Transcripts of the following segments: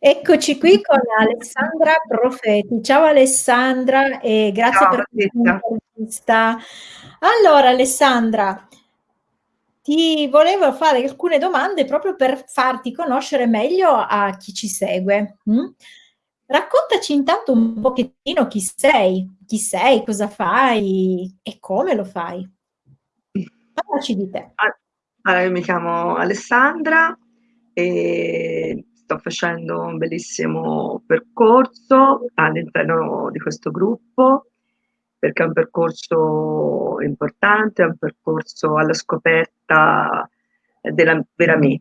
Eccoci qui con Alessandra Profeti. Ciao Alessandra e grazie Ciao per questa Allora Alessandra, ti volevo fare alcune domande proprio per farti conoscere meglio a chi ci segue, mh? Raccontaci intanto un pochettino chi sei, chi sei, cosa fai e come lo fai. Parlaci di te. Allora io mi chiamo Alessandra e sto facendo un bellissimo percorso all'interno di questo gruppo, perché è un percorso importante, è un percorso alla scoperta della vera me?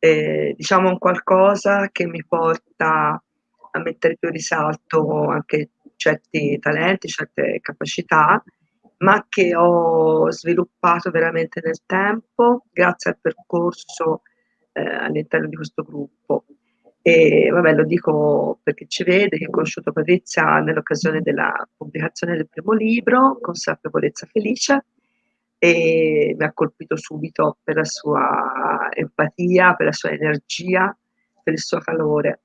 Ehm, diciamo un qualcosa che mi porta a mettere più risalto anche certi talenti, certe capacità, ma che ho sviluppato veramente nel tempo grazie al percorso, ehm, all'interno di questo gruppo. E vabbè lo dico per chi ci vede, che ho conosciuto Patrizia nell'occasione della pubblicazione del primo libro, Consapevolezza felice, e mi ha colpito subito per la sua empatia, per la sua energia, per il suo calore.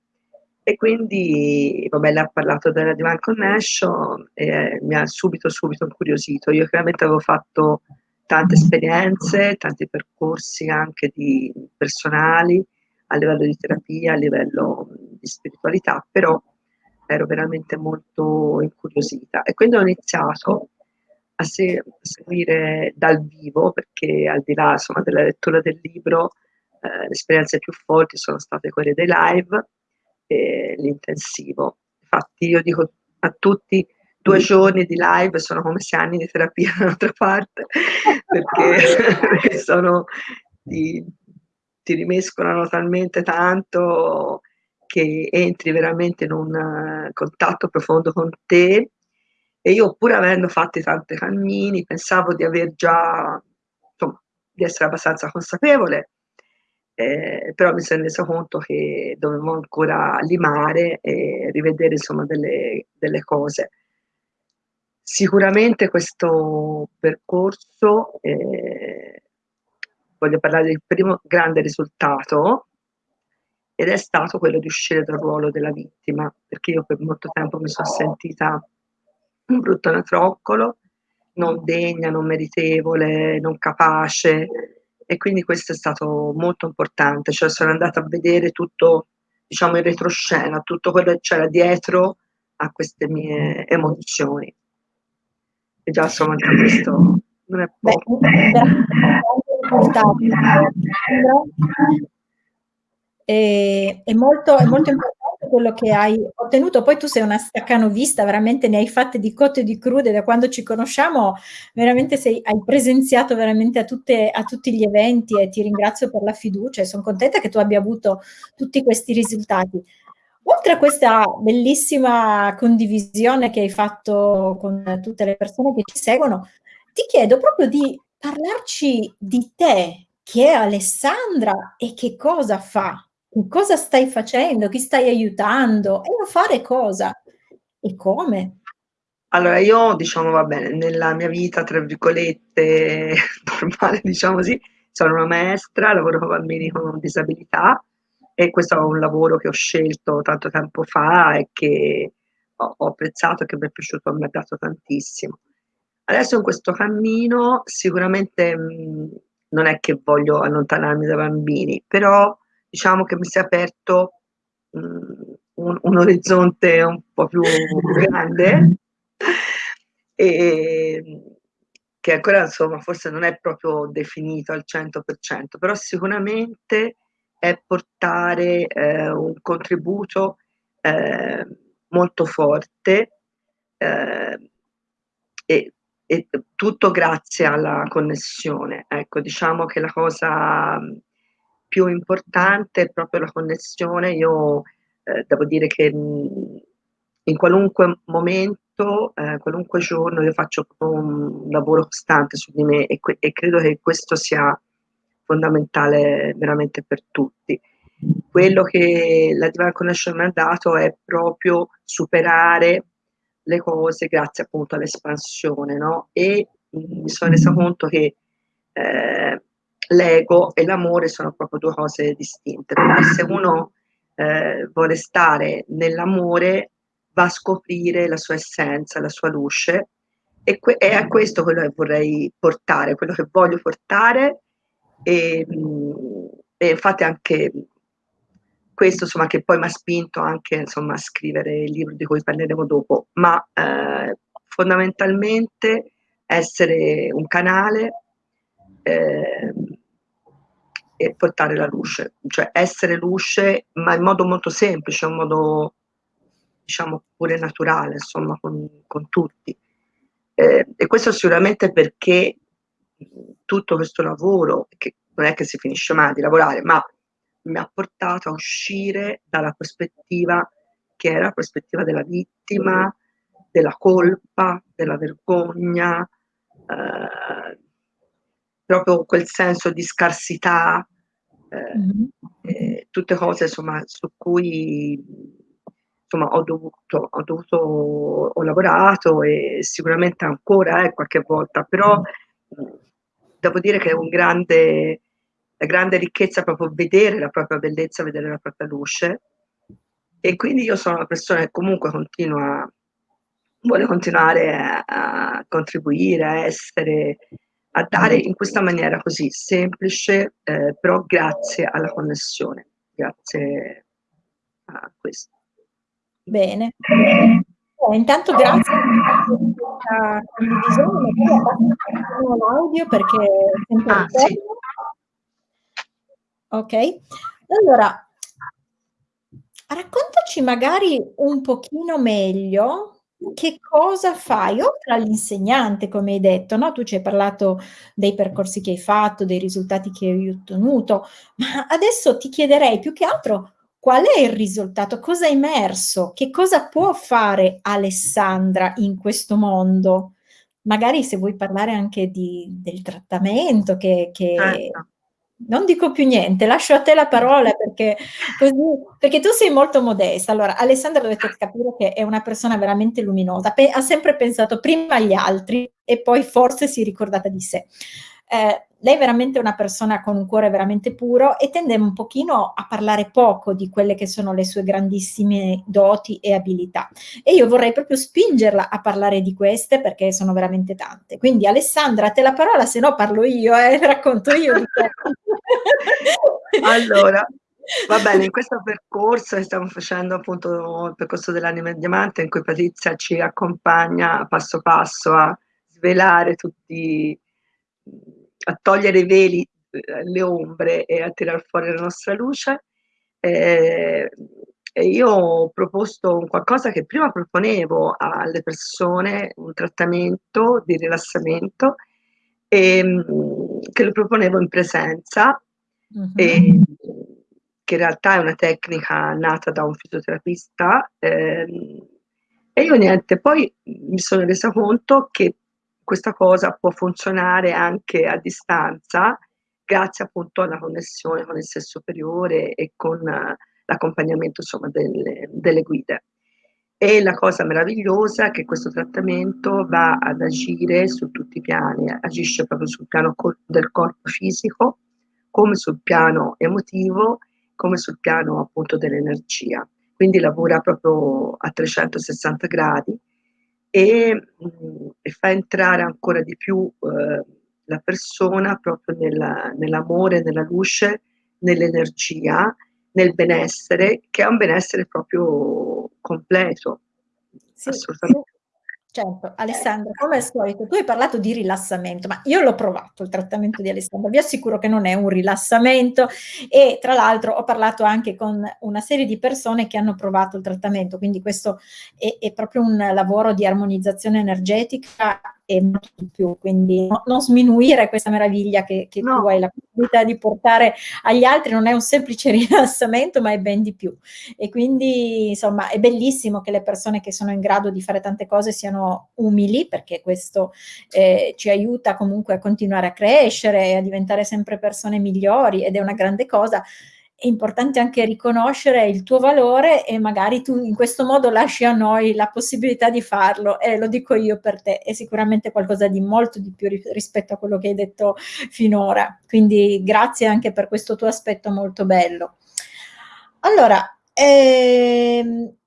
E quindi vabbè lei ha parlato della Divine Connection e mi ha subito, subito incuriosito. Io chiaramente avevo fatto tante esperienze, tanti percorsi anche di personali, a livello di terapia, a livello di spiritualità, però ero veramente molto incuriosita e quindi ho iniziato a se seguire dal vivo, perché al di là insomma della lettura del libro, ehm, le esperienze più forti sono state quelle dei live e l'intensivo. Infatti io dico a tutti: 2 giorni di live sono come 6 anni di terapia dall'altra parte, perché sono ti ti rimescolano talmente tanto che entri veramente in un contatto profondo con te. E io pur avendo fatti tanti cammini, pensavo di aver già insomma, di essere abbastanza consapevole, ehm, però mi son resa conto che dovevo ancora limare e rivedere insomma delle delle cose. Sicuramente questo percorso, ehm, voglio parlare del primo grande risultato ed è stato quello di uscire dal ruolo della vittima, perché io per molto tempo mi son sentita un brutto anatroccolo, non degna, non meritevole, non capace e quindi questo è stato molto importante, cioè sono andata a vedere tutto, diciamo in retroscena, tutto quello che c'era dietro a queste mie emozioni. E già insomma anche questo non è poco. Ehm, è molto è molto importante quello che hai ottenuto. Poi tu sei una staccanovista, veramente ne hai fatte di cotte e di crude, da quando ci conosciamo veramente sei hai presenziato veramente a tutte a tutti gli eventi e ti ringrazio per la fiducia e son contenta che tu abbia avuto tutti questi risultati. Oltre a questa bellissima condivisione che hai fatto con tutte le persone che ci seguono, ti chiedo proprio di parlarci di te. Chi è Alessandra e che cosa fa? Che cosa stai facendo? Chi stai aiutando? E a fare cosa? E come? Allora io diciamo, va bene, nella mia vita tra virgolette "normale", diciamo così, sono una maestra, lavoro con bambini con disabilità e questo è un lavoro che ho scelto tanto tempo fa e che ho apprezzato e che mi è piaciuto, mi ha dato tantissimo. Adesso in questo cammino sicuramente, mhmm, non è che voglio allontanarmi dai bambini, però diciamo che mi si è aperto, mhmm, un un orizzonte un po' più grande, ehm, che ancora insomma forse non è proprio definito al 100%, però sicuramente è portare, ehm, un contributo, ehm, molto forte, ehm, e e tutto grazie alla connessione. Ecco, diciamo che la cosa più importante è proprio la connessione. Io, ehm, devo dire che, mhmm, in qualunque momento, ehm, qualunque giorno io faccio un lavoro costante su di me e e credo che questo sia fondamentale veramente per tutti. Quello che la Divine Connection mi ha dato è proprio superare le cose grazie appunto all'espansione, no, e, mi sono resa conto che, ehm, l'ego e l'amore sono proprio 2 cose distinte. Quindi se uno, eh, vuole stare nell'amore va a scoprire la sua essenza, la sua luce e, que- è a questo quello che vorrei portare, quello che voglio portare e, e infatti anche questo insomma che poi mi ha spinto anche insomma a scrivere il libro di cui parleremo dopo, ma eh, fondamentalmente essere un canale eh, e portare la luce, cioè essere luce ma in modo molto semplice, in modo diciamo pure naturale, insomma con, con tutti. Eh, e questo sicuramente perché tutto questo lavoro, che non è che si finisce mai di lavorare, ma mi ha portato a uscire dalla prospettiva che era la prospettiva della vittima, della colpa, della vergogna, eh, proprio quel senso di scarsità, eh, mm-hmm. eh, tutte cose insomma, su cui insomma, ho, dovuto, ho, dovuto, ho lavorato e sicuramente ancora eh, qualche volta, però mm. Devo dire che è un grande, la grande ricchezza proprio vedere la propria bellezza, vedere la propria luce. E quindi io sono una persona che comunque continua, vuole continuare a, a contribuire, a essere, a dare in questa maniera così semplice, eh, però grazie alla connessione, grazie a questo. Bene. Eh, intanto grazie questa condivisione, magari l'audio perché sempre ah, sì. Ok, allora raccontaci magari un pochino meglio che cosa fai oltre all'insegnante, come hai detto, no? Tu ci hai parlato dei percorsi che hai fatto, dei risultati che hai ottenuto, ma adesso ti chiederei più che altro qual è il risultato? Cosa è emerso? Che cosa può fare Alessandra in questo mondo? Magari se vuoi parlare anche di, del trattamento che, che certo. non dico più niente, lascio a te la parola perché, così, perché tu sei molto modesta. Allora, Alessandra dovete capire che è una persona veramente luminosa, Pe ha sempre pensato prima agli altri e poi forse si è ricordata di sé. Eh, lei è veramente una persona con un cuore veramente puro e tende un pochino a parlare poco di quelle che sono le sue grandissime doti e abilità. E io vorrei proprio spingerla a parlare di queste perché sono veramente tante. Quindi Alessandra, a te la parola, se no parlo io e eh, racconto io allora, Va bene, in questo percorso che stiamo facendo appunto il percorso dell'anima diamante in cui Patrizia ci accompagna passo passo a svelare tutti a togliere i veli, eh, le ombre e a tirar fuori la nostra luce. Eh, e io ho proposto qualcosa che prima proponevo alle persone, un trattamento di rilassamento, e, ehm, che lo proponevo in presenza, uh-huh. e, che in realtà è una tecnica nata da un fisioterapista. Eh, e io niente, poi mi sono resa conto che questa cosa può funzionare anche a distanza grazie appunto alla connessione con il sé superiore e con uh, l'accompagnamento insomma delle, delle guide. E la cosa meravigliosa è che questo trattamento va ad agire su tutti i piani, agisce proprio sul piano del corpo fisico, come sul piano emotivo, come sul piano appunto dell'energia. Quindi lavora proprio a 360 gradi e, mh, mm, e fa entrare ancora di più eh, la persona proprio nella, nell'amore, nella luce, nell'energia, nel benessere, che è un benessere proprio completo. Sì, assolutamente. Certo, Alessandra, come al solito, tu hai parlato di rilassamento, ma io l'ho provato il trattamento di Alessandra, vi assicuro che non è un rilassamento e tra l'altro ho parlato anche con una serie di persone che hanno provato il trattamento, quindi questo è, è proprio un lavoro di armonizzazione energetica e molto di più, quindi no, non sminuire questa meraviglia che, che no. tu hai la possibilità di portare agli altri, non è un semplice rilassamento, ma è ben di più. E quindi, insomma, è bellissimo che le persone che sono in grado di fare tante cose siano umili, perché questo eh, ci aiuta comunque a continuare a crescere e a diventare sempre persone migliori ed è una grande cosa è importante anche riconoscere il tuo valore e magari tu in questo modo lasci a noi la possibilità di farlo e lo dico io per te, è sicuramente qualcosa di molto di più rispetto a quello che hai detto finora. Quindi grazie anche per questo tuo aspetto molto bello. Allora, Ehm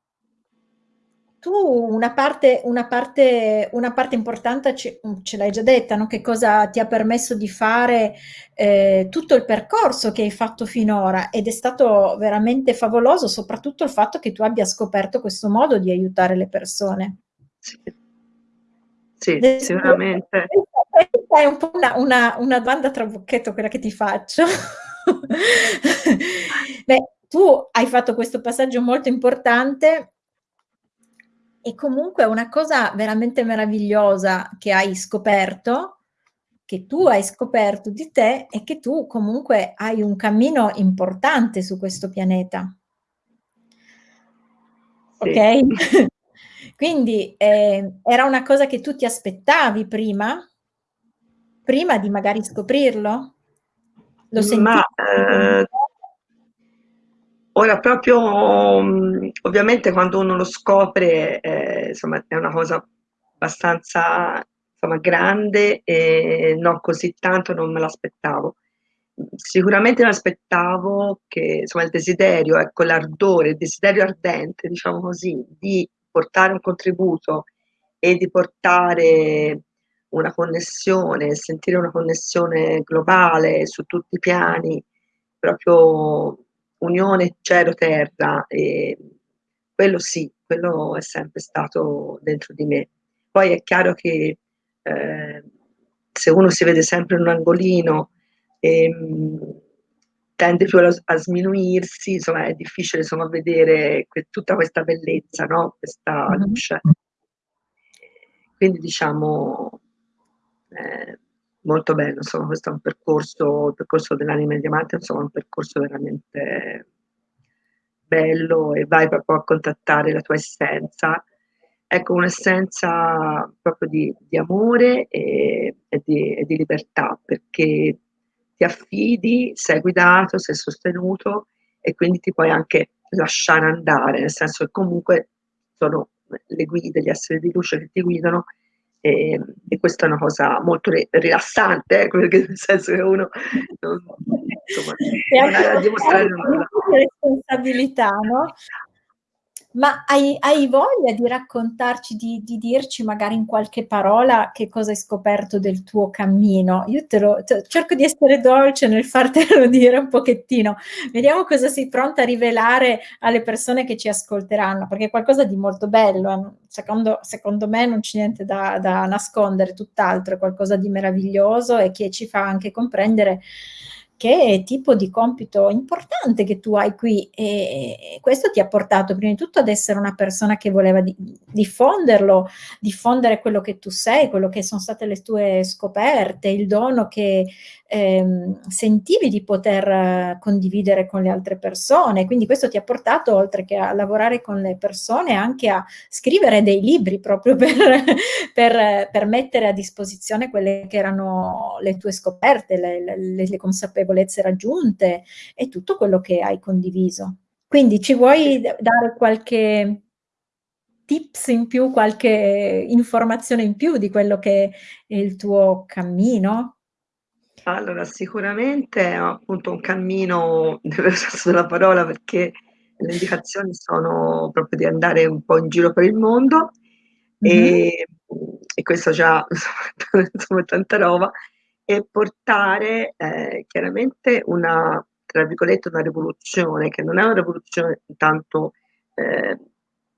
tu una parte una parte una parte importante ce mhmm, ce l'hai già detta, no, che cosa ti ha permesso di fare, ehm, tutto il percorso che hai fatto finora, ed è stato veramente favoloso, soprattutto il fatto che tu abbia scoperto questo modo di aiutare le persone. Sì. Sì, sicuramente. Questa è un po' una una una domanda a trabocchetto quella che ti faccio. Beh, tu hai fatto questo passaggio molto importante e comunque una cosa veramente meravigliosa che hai scoperto, che tu hai scoperto di te, è che tu comunque hai un cammino importante su questo pianeta. Sì. Okay? Quindi, ehm, era una cosa che tu ti aspettavi prima? Prima di magari scoprirlo? Lo sentivi Ma, ehm ora proprio mhmm, ovviamente quando uno lo scopre, ehm, insomma è una cosa abbastanza, insomma, grande e non così tanto non me l'aspettavo. Sicuramente m'aspettavo che, insomma, il desiderio, ecco, l'ardore, il desiderio ardente, diciamo così, di portare un contributo e di portare una connessione, sentire una connessione globale su tutti i piani, proprio unione cielo-terra, ehm, quello sì, quello è sempre stato dentro di me. Poi è chiaro che, ehm, se uno si vede sempre in un angolino, ehm, tende più a a sminuirsi, insomma è difficile insomma vedere que tutta questa bellezza, no, questa Mh-mh. luce. Quindi diciamo, ehm, molto bello, insomma questo è un percorso il percorso dell'anima diamante, insomma è un percorso veramente bello e vai proprio a contattare la tua essenza. Ecco, un'essenza proprio di di amore e e di e di libertà, perché ti affidi, sei guidato, sei sostenuto e quindi ti puoi anche lasciare andare, nel senso che comunque sono le guide, gli esseri di luce che ti guidano, ehm, e questa è una cosa molto ri rilassante, perché nel senso che uno non insomma, E non hai da dimostrare nulla. responsabilità, no? Ma hai hai voglia di raccontarci, di di dirci magari in qualche parola che cosa hai scoperto del tuo cammino? Io te lo t cerco di essere dolce nel fartelo dire un pochettino. Vediamo cosa sei pronta a rivelare alle persone che ci ascolteranno, perché è qualcosa di molto bello, eh, secondo secondo me non c'è niente da da nascondere, tutt'altro, è qualcosa di meraviglioso e che ci fa anche comprendere che tipo di compito importante che tu hai qui, e questo ti ha portato prima di tutto ad essere una persona che voleva di diffonderlo, diffondere quello che tu sei, quello che son state le tue scoperte, il dono che, ehm, sentivi di poter condividere con le altre persone. Quindi questo ti ha portato, oltre che a lavorare con le persone, anche a scrivere dei libri proprio per per per mettere a disposizione quelle che erano le tue scoperte, le le le consapevolezze raggiunte e tutto quello che hai condiviso. Quindi ci vuoi dare qualche tips in più, qualche informazione in più di quello che è il tuo cammino? Allora, sicuramente è appunto un cammino nel vero senso della parola, perché le indicazioni sono proprio di andare un po' in giro per il mondo, Mh-mh. ehm, e questo già insomma insomma è tanta roba, e portare, ehm, chiaramente una tra virgolette, "una rivoluzione", che non è una rivoluzione tanto, ehm,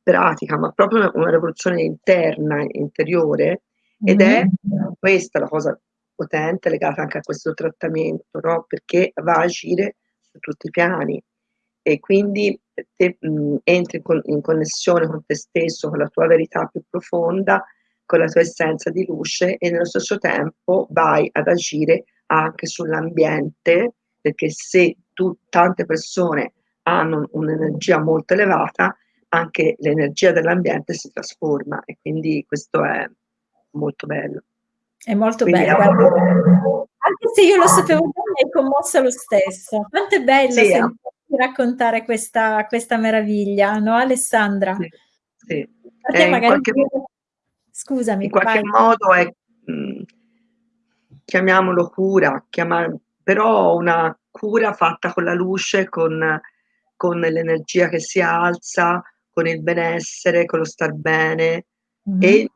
pratica, ma proprio una una rivoluzione interna, interiore, ed è Mh-mh. questa la cosa potente legata anche a questo trattamento, no, perché va a agire su tutti i piani e quindi te, mhmm, entri con in connessione con te stesso, con la tua verità più profonda, con la tua essenza di luce e nello stesso tempo vai ad agire anche sull'ambiente, perché se tu tante persone hanno un'energia molto elevata, anche l'energia dell'ambiente si trasforma e quindi questo è molto bello. È molto Quindi bello, guarda anche se io lo sapevo già, mi hai commossa lo stesso. Quanto è bello Sì, sentirti raccontare questa questa meraviglia, no, Alessandra? Sì, sì. A te E in magari qualche mo in scusami, qualche vai. modo è mhmm, chiamiamolo cura, chiama però una cura fatta con la luce, con con l'energia che si alza, con il benessere, con lo star bene. Mh-mh. E, mhmm,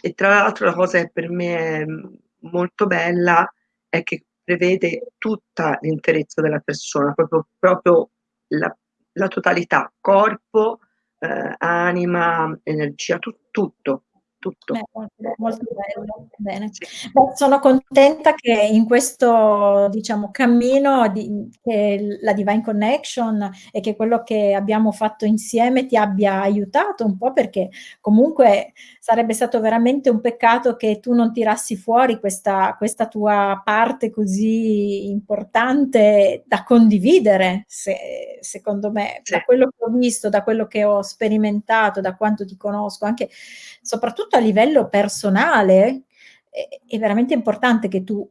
e tra l'altro la cosa che per me è, molto bella è che prevede tutta l'interezza della persona, proprio proprio la la totalità, corpo, ehm, anima, energia, tu tutto, tutto. Beh, molto bello, bene. Sì. Beh, sono contenta che in questo, diciamo, cammino di che la Divine Connection e che quello che abbiamo fatto insieme ti abbia aiutato un po', perché comunque sarebbe stato veramente un peccato che tu non tirassi fuori questa questa tua parte così importante da condividere, se secondo me. Sì. Da quello che ho visto, da quello che ho sperimentato, da quanto ti conosco, anche soprattutto a livello personale, è veramente importante che tu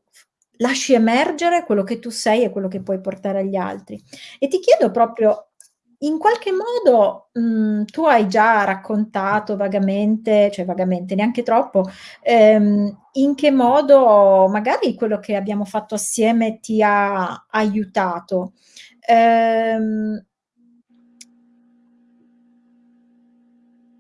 lasci emergere quello che tu sei e quello che puoi portare agli altri. E ti chiedo proprio, in qualche modo, mhmm, tu hai già raccontato vagamente, cioè vagamente, neanche troppo, ehm, in che modo magari quello che abbiamo fatto assieme ti ha aiutato. Ehm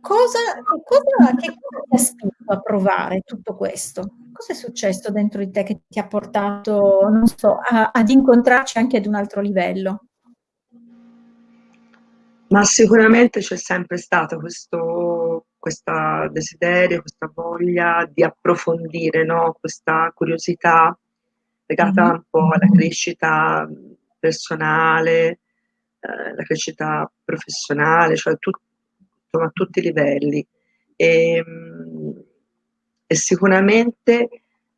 Cosa che cosa che cosa ti ha spinto a provare tutto questo? Cosa è successo dentro di te che ti ha portato, non so, a ad incontrarci anche ad un altro livello? Ma sicuramente c'è sempre stato questo desiderio, questa voglia di approfondire, no, questa curiosità legata Mh-mh. un po' alla crescita, personale, ehm, la crescita professionale, cioè tu insomma a tutti i livelli. Ehm, e sicuramente,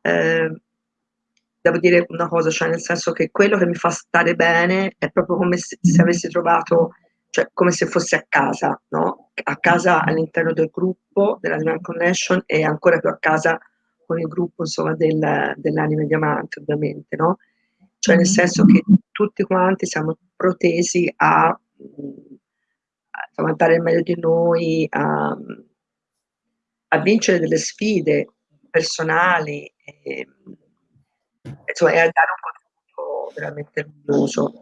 ehm, devo dire una cosa, cioè nel senso che quello che mi fa stare bene è proprio come se se avessi trovato cioè come se fossi a casa, no, a casa all'interno del gruppo della Divine Connection e ancora più a casa con il gruppo insomma del dell'Anima in Diamante ovviamente, no, cioè nel Mh-mh. senso che tutti quanti siamo protesi a a dare il meglio di noi, a a vincere delle sfide personali, e insomma e a dare un contributo veramente luminoso,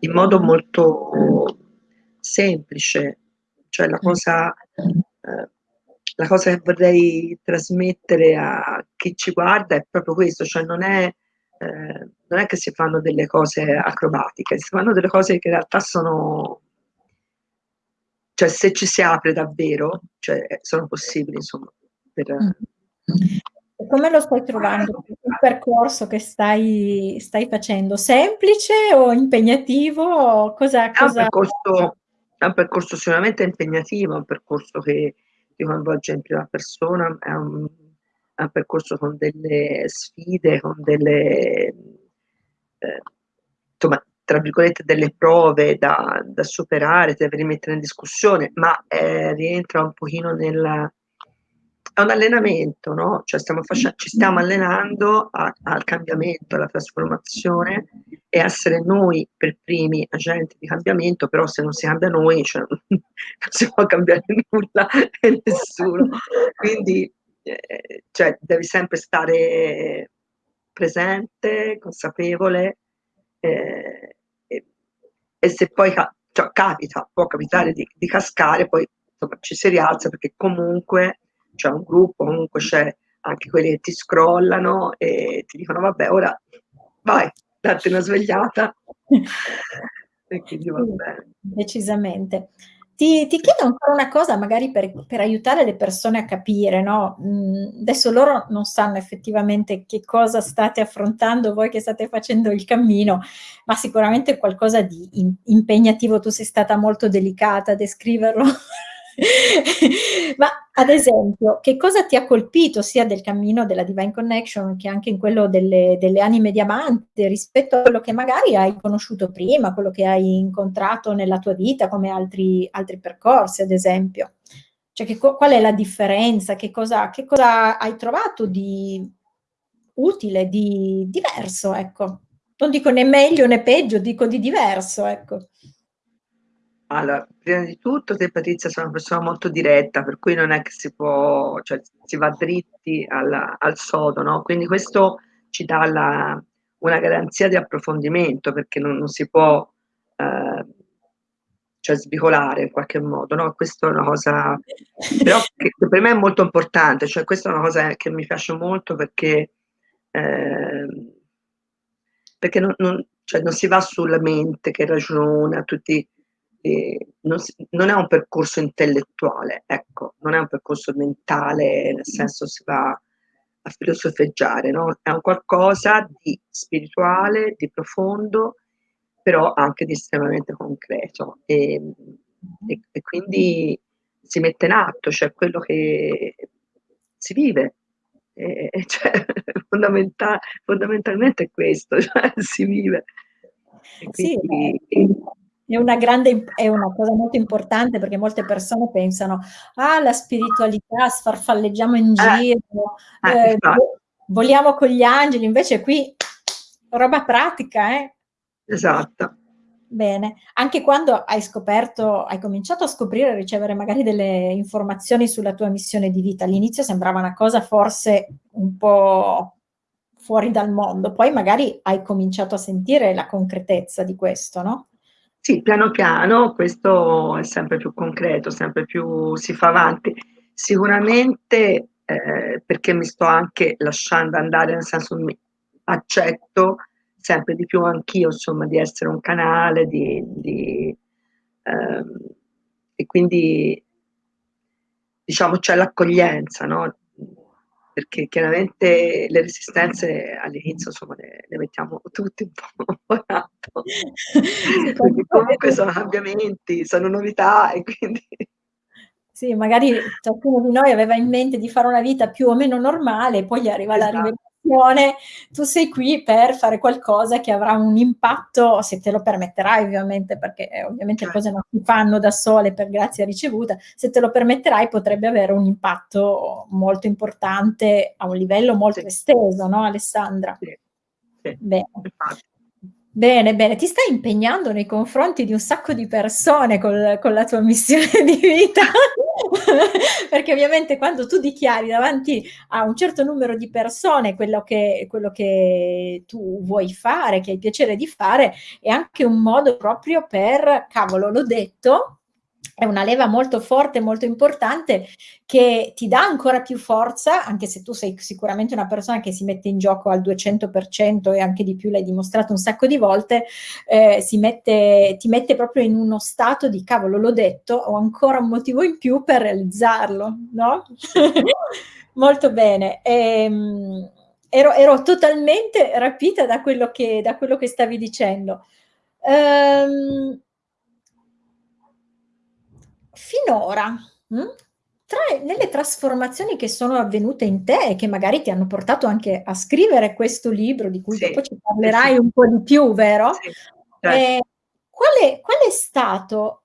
in modo molto semplice. Cioè la cosa ehm, la cosa che vorrei trasmettere a chi ci guarda è proprio questo, cioè non è ehm, non è che si fanno delle cose acrobatiche, si fanno delle cose che in realtà sono cioè se ci si apre davvero, cioè, ehm, sono possibili insomma per E come lo stai trovando il percorso che stai stai facendo? Semplice o impegnativo? Cosa È un cosa percorso è un percorso sicuramente impegnativo, è un percorso che ti coinvolge in prima persona, è un è un percorso con delle sfide, con delle ehm, insomma, tra virgolette, "delle prove" da da superare, devi rimettere in discussione, ma, ehm, rientra un pochino nel è un allenamento, no, cioè stiamo fasce ci stiamo allenando a al cambiamento, alla trasformazione e essere noi per primi agenti di cambiamento, però se non si cambia noi, cioè non si può cambiare nulla e nessuno. Quindi, ehm, cioè devi sempre stare presente, consapevole, ehm, e se poi cioè capita, può capitare di di cascare, poi insomma ci si rialza perché comunque c'è un gruppo, comunque c'è anche quelli che ti scrollano e ti dicono: "Vabbè ora vai, datti una svegliata." E quindi va bene. decisamente. Ti ti chiedo ancora una cosa magari per per aiutare le persone a capire, no, mhmm, adesso loro non sanno effettivamente che cosa state affrontando voi che state facendo il cammino, ma sicuramente qualcosa di im impegnativo. Tu sei stata molto delicata a descriverlo. Ma ad esempio, che cosa ti ha colpito sia del cammino della Divine Connection che anche in quello delle delle Anime Diamante rispetto a quello che magari hai conosciuto prima, quello che hai incontrato nella tua vita come altri altri percorsi ad esempio? Cioè che qual è la differenza? Che cosa che cosa hai trovato di utile, di diverso, ecco. Non dico né meglio né peggio, dico di diverso, ecco. Allora, prima di tutto te Patrizia sei una persona molto diretta, per cui non è che si può cioè si va dritti al al sodo, no, quindi questo ci dà la una garanzia di approfondimento perché non non si può, ehm cioè svicolare in qualche modo, no, questo è una cosa però che per me è molto importante, cioè questa è una cosa che mi piace molto perché ehm, perché non non cioè non si va sulla mente che ragiona, tutti non non è un percorso intellettuale, ecco, non è un percorso mentale, nel senso si va a filosofeggiare, no, è un qualcosa di spirituale, di profondo, però anche di estremamente concreto. Ehm, e e quindi si mette in atto, cioè quello che si vive. E e cioè fondamenta fondamentalmente è questo, cioè si vive. E Sì, quindi è una grande è una cosa molto importante perché molte persone pensano: "Ah, la spiritualità, sfarfalleggiamo in Eh, giro, eh ehm, infa vo voliamo con gli angeli", invece qui roba pratica, eh. Esatto. Bene. Anche quando hai scoperto hai cominciato a scoprire e ricevere magari delle informazioni sulla tua missione di vita, all'inizio sembrava una cosa forse un po' fuori dal mondo, poi magari hai cominciato a sentire la concretezza di questo, no? Sì, piano piano questo è sempre più concreto, sempre più si fa avanti. Sicuramente, ehm, perché mi sto anche lasciando andare, nel senso mi accetto sempre di più anch'io, insomma, di essere un canale, di di ehm, e quindi diciamo c'è l'accoglienza, no, perché chiaramente le resistenze all'inizio, insomma, le le mettiamo tutti un po' Perché comunque sono cambiamenti, sono novità e quindi Sì, magari ciascuno di noi aveva in mente di fare una vita più o meno normale, poi gli arriva la Esa rivelazione, tu sei qui per fare qualcosa che avrà un impatto, se te lo permetterai ovviamente, perché, ehm, ovviamente le cose Certo. non si fanno da sole per grazia ricevuta, se te lo permetterai potrebbe avere un impatto molto importante a un livello molto Sì. esteso, no, Alessandra? Sì, sì, Bene. infatti. Bene, bene. Ti stai impegnando nei confronti di un sacco di persone col con la tua missione di vita, perché ovviamente quando tu dichiari davanti a un certo numero di persone quello che quello che tu vuoi fare, che hai piacere di fare, è anche un modo proprio per: "Cavolo, l'ho detto", è una leva molto forte, molto importante, che ti dà ancora più forza, anche se tu sei sicuramente una persona che si mette in gioco al 200% e anche di più, l'hai dimostrato un sacco di volte, si mette ti mette proprio in uno stato di: "Cavolo, l'ho detto, ho ancora un motivo in più per realizzarlo", no? Molto bene. Ehm, ero ero totalmente rapita da quello che da quello che stavi dicendo. Ehm finora, mh, tra nelle trasformazioni che sono avvenute in te e che magari ti hanno portato anche a scrivere questo libro, di cui Sì, dopo ci sì, sì. parlerai un po' di più, vero? Sì, certo. Ehm, qual è qual è stato,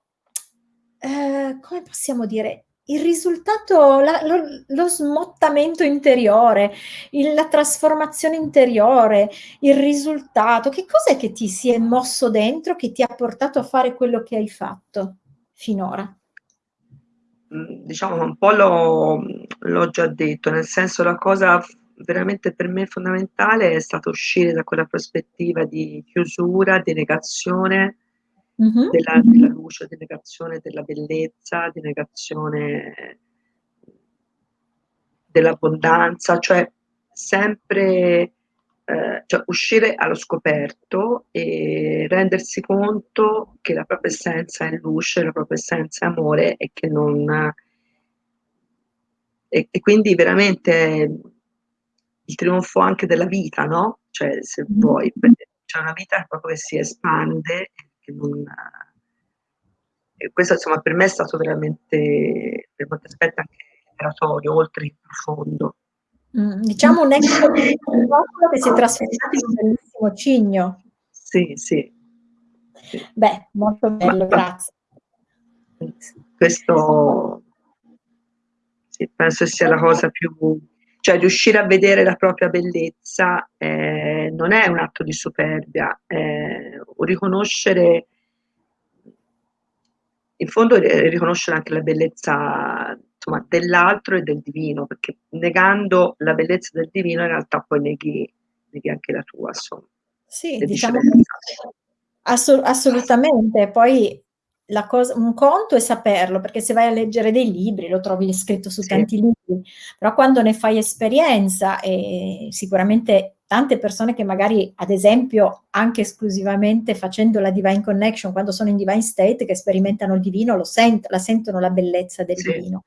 ehm, come possiamo dire, il risultato, la lo lo smottamento interiore, il la trasformazione interiore, il risultato? Che cos'è che ti si è mosso dentro, che ti ha portato a fare quello che hai fatto finora? Mhmm, diciamo un po' l'ho già detto, nel senso la cosa veramente per me fondamentale è stato uscire da quella prospettiva di chiusura, di negazione Mh-mh. della della luce, di negazione della bellezza, di negazione dell'abbondanza, cioè sempre ehm, cioè uscire allo scoperto e rendersi conto che la propria essenza è luce, la propria essenza è amore e che non e e quindi veramente, il trionfo anche della vita, no, cioè se Mh-mh. vuoi, c'è una vita proprio che si espande e che non e questo insomma per me è stato veramente per molti aspetti anche liberatorio, oltre che profondo. Mh, diciamo un ex che si è trasformato in un bellissimo cigno. Sì, sì. Sì. Beh, molto bello, grazie. Questo sì, penso sia la cosa più cioè riuscire a vedere la propria bellezza, ehm, non è un atto di superbia, un riconoscere in fondo è riconoscere anche la bellezza, insomma, dell'altro e del divino, perché negando la bellezza del divino in realtà poi neghi neghi anche la tua, insomma, Sì, diciamo che viceversa. asso assolutamente. Poi cosa, un conto è saperlo, perché se vai a leggere dei libri lo trovi scritto su sì. tanti libri, però quando ne fai esperienza e sicuramente tante persone che magari, ad esempio, anche esclusivamente facendo la Divine Connection, quando sono in Divine State, che sperimentano il divino, lo sent la sentono la bellezza del sì. divino.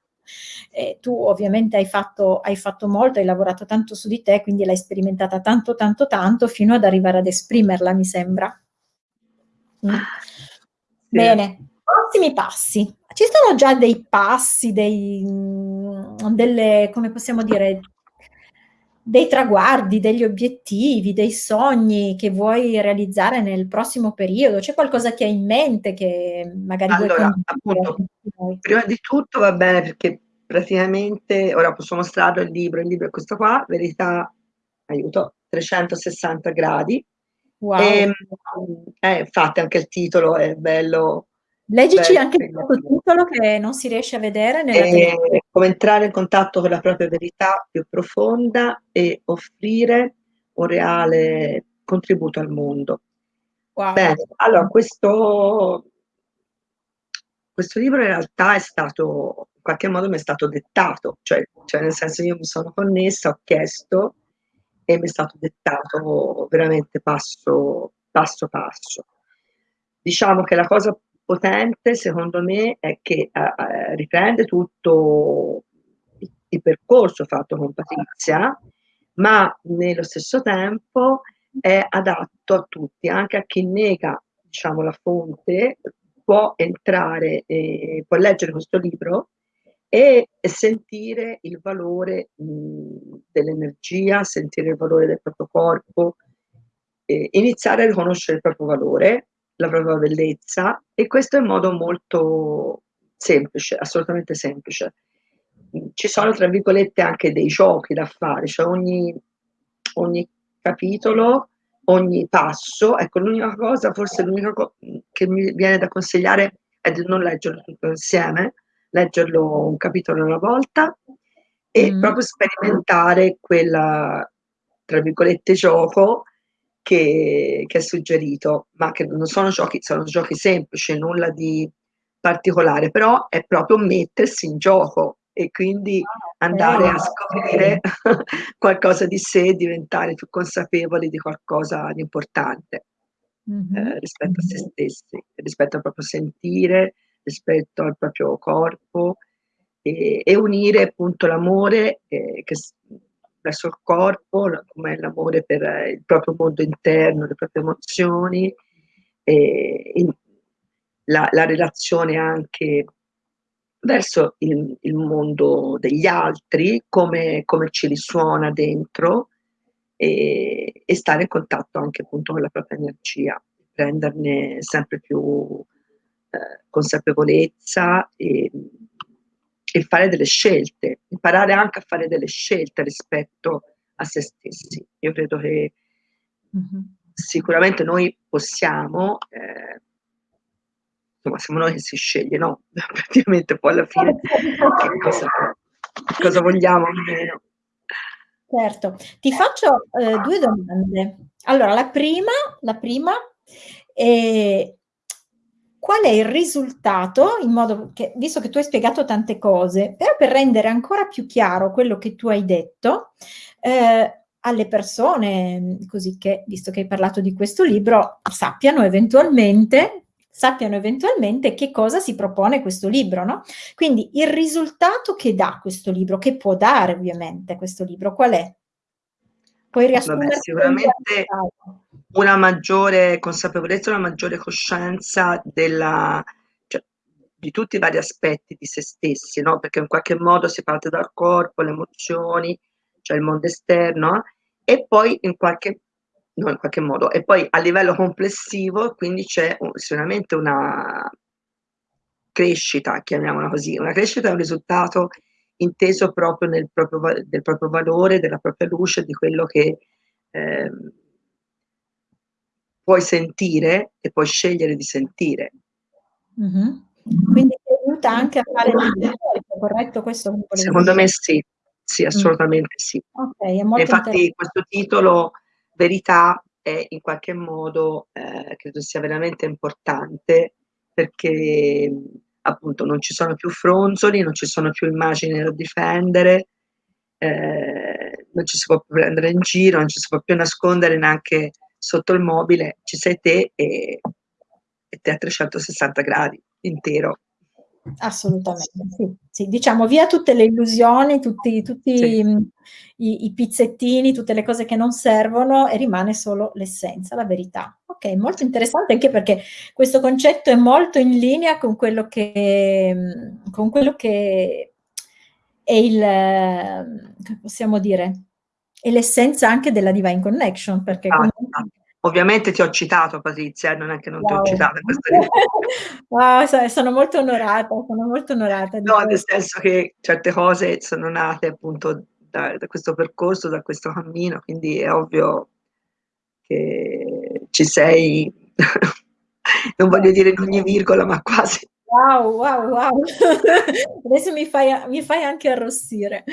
Eh, tu ovviamente hai fatto, hai fatto molto, hai lavorato tanto su di te, quindi l'hai sperimentata tanto, tanto, tanto, fino ad arrivare ad esprimerla, mi sembra. Mm. Bene, prossimi passi. Ci sono già dei passi, dei, mm, delle, come possiamo dire, dei traguardi, degli obiettivi, dei sogni che vuoi realizzare nel prossimo periodo? C'è qualcosa che hai in mente che magari allora, appunto, prima di tutto va bene perché praticamente, ora posso mostrarlo il libro, il libro è questo qua, Verità, aiuto, 360 gradi, Wow. E, eh, infatti anche il titolo è bello. Leggici bello, anche il sottotitolo che non si riesce a vedere. Nella e, come entrare in contatto con la propria verità più profonda e offrire un reale contributo al mondo. Wow. Bene, allora questo, questo libro in realtà è stato, in qualche modo mi è stato dettato, cioè, cioè nel senso io mi sono connessa, ho chiesto e mi è stato dettato veramente passo, passo passo. Diciamo che la cosa potente secondo me è che eh, riprende tutto il, percorso fatto con Patrizia, ma nello stesso tempo è adatto a tutti, anche a chi nega diciamo, la fonte può entrare, e può leggere questo libro e sentire il valore dell'energia, sentire il valore del proprio corpo, eh, iniziare a riconoscere il proprio valore, la propria bellezza e questo è in modo molto semplice, assolutamente semplice. Ci sono tra virgolette anche dei giochi da fare, cioè ogni, ogni capitolo, ogni passo, ecco l'unica cosa, forse l'unica cosa che mi viene da consigliare è di non leggerlo tutto insieme, leggerlo un capitolo alla volta e mm. proprio sperimentare quella, tra virgolette, gioco che, che, è suggerito, ma che non sono giochi, sono giochi semplici, nulla di particolare, però è proprio mettersi in gioco e quindi ah, andare a scoprire qualcosa di sé, diventare più consapevoli di qualcosa di importante mm-hmm. eh, rispetto a se stessi, rispetto al proprio sentire, rispetto al proprio corpo e, e unire appunto l'amore eh, che, verso il corpo, come l'amore per il proprio mondo interno, le proprie emozioni, la, la relazione anche verso il, il, mondo degli altri, come, come ci risuona dentro e, e, stare in contatto anche appunto con la propria energia, prenderne sempre più eh, consapevolezza e, e, fare delle scelte, imparare anche a fare delle scelte rispetto a se stessi. Io credo che mm-hmm. sicuramente noi possiamo, eh, insomma siamo noi che si sceglie, no? Praticamente poi alla fine che cosa, cosa vogliamo almeno. Certo, ti faccio eh, due domande. Allora, la prima, la prima è qual è il risultato, in modo che, visto che tu hai spiegato tante cose, però per rendere ancora più chiaro quello che tu hai detto, eh, alle persone, così che, visto che hai parlato di questo libro, sappiano eventualmente sappiano eventualmente che cosa si propone questo libro, no? Quindi il risultato che dà questo libro, che può dare ovviamente questo libro, qual è? Puoi riassumere sicuramente una maggiore consapevolezza, una maggiore coscienza della, cioè, di tutti i vari aspetti di se stessi, no? perché in qualche modo si parte dal corpo, le emozioni, cioè il mondo esterno, e poi in qualche, no, in qualche modo, e poi a livello complessivo, quindi c'è sicuramente una crescita, chiamiamola così, una crescita è un risultato inteso proprio nel proprio, del proprio valore, della propria luce, di quello che eh, puoi sentire e puoi scegliere di sentire. Mm-hmm. Quindi ti aiuta anche a fare il corretto questo? Secondo me sì, sì, assolutamente mm. sì. Okay, Infatti questo titolo, Verità, è in qualche modo, eh, credo sia veramente importante perché appunto non ci sono più fronzoli, non ci sono più immagini da difendere, eh, non ci si può più prendere in giro, non ci si può più nascondere neanche sotto il mobile, ci sei te e, e te a 360 gradi intero. Assolutamente, sì, sì. Diciamo via tutte le illusioni, tutti tutti Sì. mhmm, i i pizzettini, tutte le cose che non servono e rimane solo l'essenza, la verità. Okay, molto interessante anche perché questo concetto è molto in linea con quello che mhmm, con quello che è il come possiamo dire, è l'essenza anche della Divine Connection, perché ah. Ovviamente ti ho citato Patrizia, eh, non è che non ti ho Wow. citato Wow, sono molto onorata, sono molto onorata No, nel senso che certe cose sono nate appunto da da questo percorso, da questo cammino, quindi è ovvio che ci sei non voglio dire in ogni virgola, ma quasi. Wow, wow, wow. Adesso mi fai mi fai anche arrossire.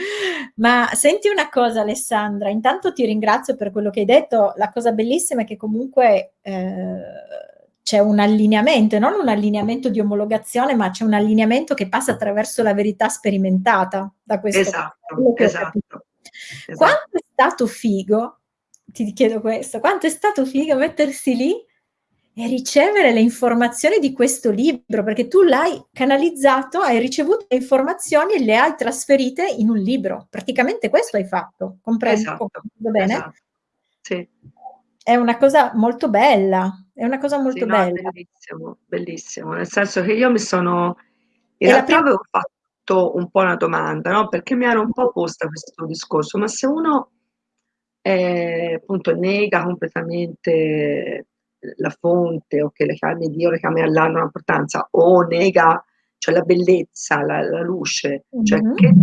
Ma senti una cosa Alessandra, intanto ti ringrazio per quello che hai detto. La cosa bellissima è che comunque, ehm, c'è un allineamento, non un allineamento di omologazione, ma c'è un allineamento che passa attraverso la verità sperimentata, da questo Esatto, esatto, esa Quanto è stato figo, ti chiedo questo, quanto è stato figo mettersi lì e ricevere le informazioni di questo libro, perché tu l'hai canalizzato, hai ricevuto le informazioni e le hai trasferite in un libro. Praticamente questo hai fatto, comprendo ho Esatto, bene? esatto. Sì. È una cosa molto bella, è una cosa Sì, molto no, è bella. bellissimo, bellissimo. Nel senso che io mi sono in la realtà avevo fatto un po' una domanda, no, perché mi ero un po' posta questo discorso: ma se uno, ehm, appunto nega completamente la fonte o che le di Dio, le fiamme Allah hanno un'importanza, o nega, cioè la bellezza, la la luce, cioè Mh-mh. che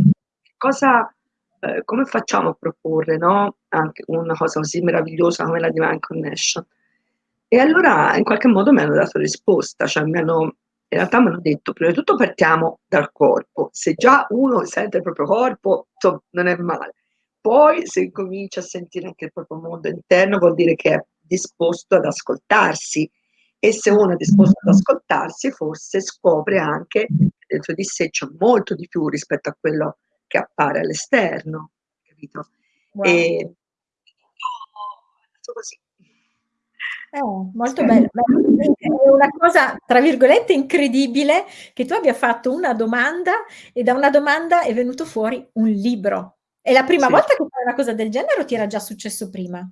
cosa ehm, come facciamo a proporre, no, anche una cosa così meravigliosa come la Divine Connection? E allora in qualche modo mi hanno dato risposta, cioè mi hanno in realtà m'hanno detto: "Prima di tutto partiamo dal corpo, se già uno sente il proprio corpo, non è male. Poi se incomincia a sentire anche il proprio mondo interno, vuol dire che è disposto ad ascoltarsi e se uno è disposto ad ascoltarsi, forse scopre anche che dentro di sé c'è molto di più rispetto a quello che appare all'esterno." Capito? Wow. Ehm, così. Eh, molto bello. È una cosa, tra virgolette, "incredibile" che tu abbia fatto una domanda e da una domanda è venuto fuori un libro. È la prima Sì. volta che fai una cosa del genere o ti era già successo prima?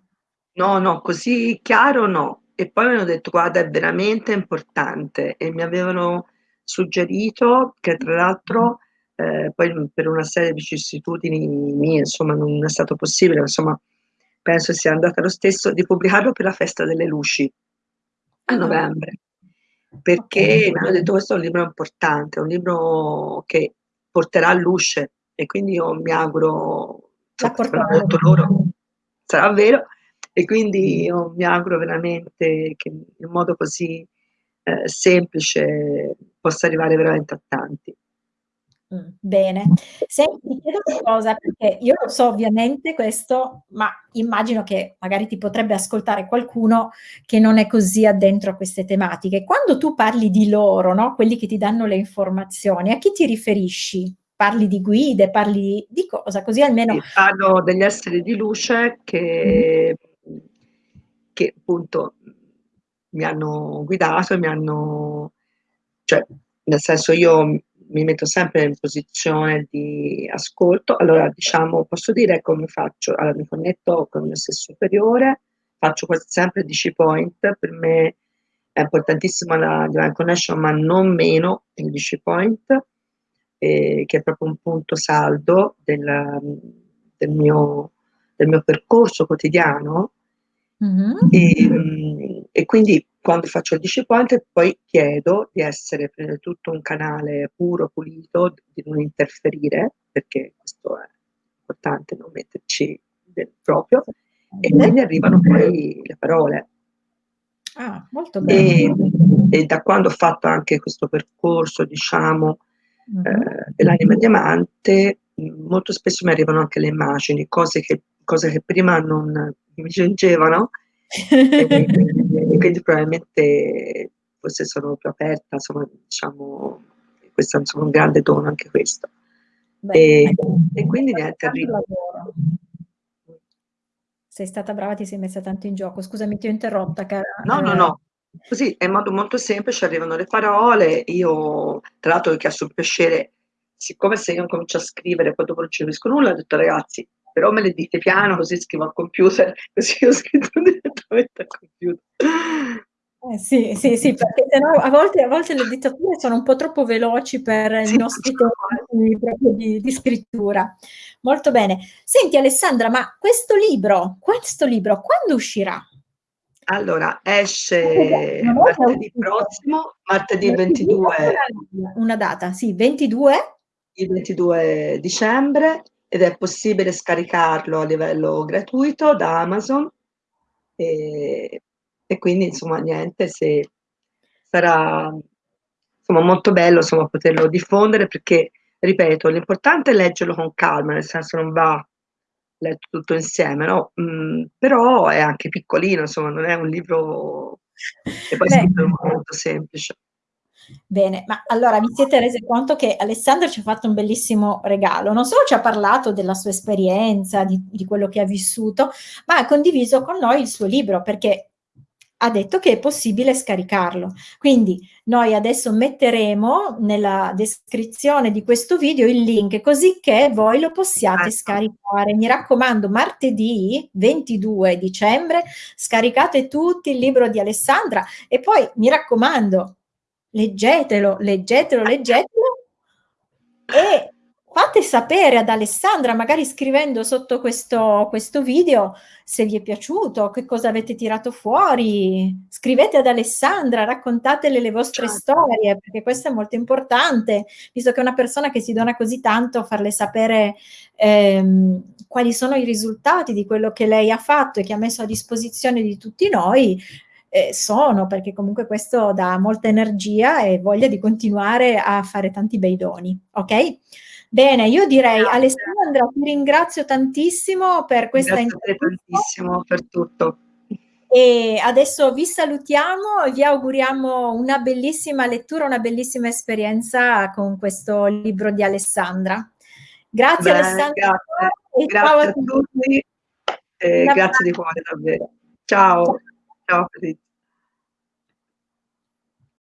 No, no, così chiaro no. E poi mi hanno detto: "Guarda, è veramente importante." E mi avevano suggerito che tra l'altro, ehm, poi, mhmm, per una serie di vicissitudini mie, insomma, non è stato possibile, ma insomma penso sia andata lo stesso, di pubblicarlo per la Festa delle Luci a Ah. novembre. Okay. Perché mi hanno detto: "Questo è un libro importante, è un libro che porterà luce." E quindi io mi auguro, L'ha insomma, portato. loro, sarà vero. E quindi io mi auguro veramente che in modo così, ehm, semplice possa arrivare veramente a tanti. Mh, bene. Senti, ti chiedo una cosa, perché io lo so ovviamente questo, ma immagino che magari ti potrebbe ascoltare qualcuno che non è così addentro a queste tematiche. Quando tu parli di loro, no, quelli che ti danno le informazioni, a chi ti riferisci? Parli di guide, parli di cosa? Così almeno Sì, parlo degli esseri di luce che mhmm, che appunto, mi hanno guidato mi hanno cioè, nel senso io mi metto sempre in posizione di ascolto. Allora diciamo, posso dire come faccio: allora mi connetto con il mio sé superiore, faccio sempre 10 point, per me è importantissima la Divine Connection, ma non meno il 10 point, ehm, che è proprio un punto saldo del del mio del mio percorso quotidiano. Mh-mh. Ehm, e quindi quando faccio il 10 point poi chiedo di essere prima di tutto un canale puro, pulito, di non interferire, perché questo è importante, non metterci del proprio, e quindi arrivano poi le parole. Ah, molto bene. Ehm, e da quando ho fatto anche questo percorso, diciamo, Mh-mh. ehm, dell'anima diamante, molto spesso mi arrivano anche le immagini, cose che cose che prima non mi giungevano, e e quindi probabilmente forse sono più aperta, insomma, diciamo, questo insomma, un grande dono anche questo. Beh, E e quindi niente, tanto arri lavoro. Sei stata brava, ti sei messa tanto in gioco. Scusami, ti ho interrotta cara, No, no, ehm no. Così, è in modo molto semplice, arrivano le parole, io tra l'altro ho chiesto un piacere, siccome se io incomincio a scrivere poi dopo non ci capisco nulla, ho detto: "Ragazzi, però me le dite piano così scrivo al computer", così ho scritto direttamente al computer. Eh sì, sì, sì, perché se no a volte a volte le dittature sono un po' troppo veloci per i Sì, nostri tempi di di scrittura. Molto bene. Senti Alessandra, ma questo libro questo libro quando uscirà? Allora, esce martedì prossimo, martedì 22 Una data, sì, 22? il 22 dicembre ed è possibile scaricarlo a livello gratuito da Amazon. Ehm, e quindi insomma niente, se sarà insomma molto bello, insomma, poterlo diffondere perché, ripeto, l'importante è leggerlo con calma, nel senso non va letto tutto insieme, no, mhmm, però è anche piccolino, insomma, non è un libro e poi è molto semplice. Bene, ma allora vi siete rese conto che Alessandra ci ha fatto un bellissimo regalo. Non solo ci ha parlato della sua esperienza, di di quello che ha vissuto, ma ha condiviso con noi il suo libro, perché ha detto che è possibile scaricarlo. Quindi noi adesso metteremo nella descrizione di questo video il link, cosicché voi lo possiate Certo. scaricare. Mi raccomando, martedì 22 dicembre scaricate tutti il libro di Alessandra e poi mi raccomando, leggetelo, leggetelo, leggetelo e fate sapere ad Alessandra, magari scrivendo sotto questo questo video, se vi è piaciuto, che cosa avete tirato fuori. Scrivete ad Alessandra, raccontatele le vostre Certo. storie, perché questo è molto importante, visto che è una persona che si dona così tanto, farle sapere, ehm, quali sono i risultati di quello che lei ha fatto e che ha messo a disposizione di tutti noi, ehm, sono, perché comunque questo dà molta energia e voglia di continuare a fare tanti bei doni, okay? Bene, io direi Grazie. Alessandra ti ringrazio tantissimo per questa Grazie a te intervista tantissimo per tutto. e adesso vi salutiamo e vi auguriamo una bellissima lettura, una bellissima esperienza con questo libro di Alessandra. Grazie Bene, Alessandra grazie. e ciao Grazie a a tutti. tutti e Un grazie di cuore davvero. Ciao. Cia Ciao